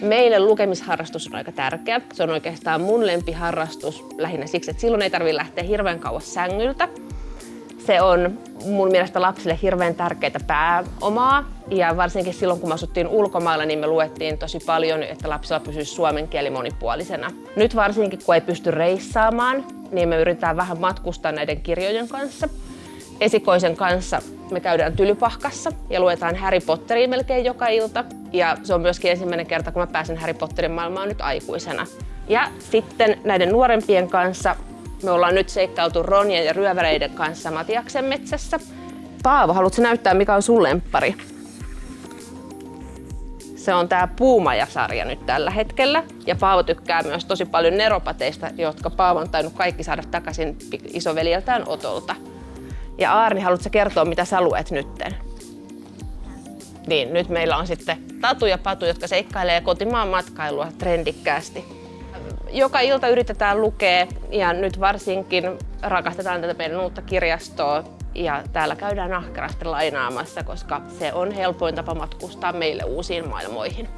Meille lukemisharrastus on aika tärkeä. Se on oikeastaan mun lempiharrastus lähinnä siksi, että silloin ei tarvitse lähteä hirveän kauas sängyltä. Se on mun mielestä lapsille hirveän tärkeää pääomaa ja varsinkin silloin kun me asuttiin ulkomailla, niin me luettiin tosi paljon, että lapsilla pysyisi suomen kieli monipuolisena. Nyt varsinkin kun ei pysty reissaamaan, niin me yritetään vähän matkustaa näiden kirjojen kanssa. Esikoisen kanssa me käydään Tylypahkassa ja luetaan Harry Potteria melkein joka ilta. Ja se on myöskin ensimmäinen kerta, kun mä pääsen Harry Potterin maailmaan nyt aikuisena. Ja sitten näiden nuorempien kanssa me ollaan nyt seikkailtu Ronjen ja ryöväreiden kanssa Matiaksen metsässä. Paavo, haluatko näyttää, mikä on sun lemppari? Se on tää Puumaja-sarja nyt tällä hetkellä. Ja Paavo tykkää myös tosi paljon neropateista, jotka Paavo on tainnut kaikki saada takaisin isoveljeltään Otolta. Ja Aarni, haluatko kertoa, mitä sä luet nytten? Niin, nyt meillä on sitten Tatu ja Patu, jotka seikkailee kotimaan matkailua trendikkäästi. Joka ilta yritetään lukea ja nyt varsinkin rakastetaan tätä meidän uutta kirjastoa ja täällä käydään ahkerasti lainaamassa, koska se on helpoin tapa matkustaa meille uusiin maailmoihin.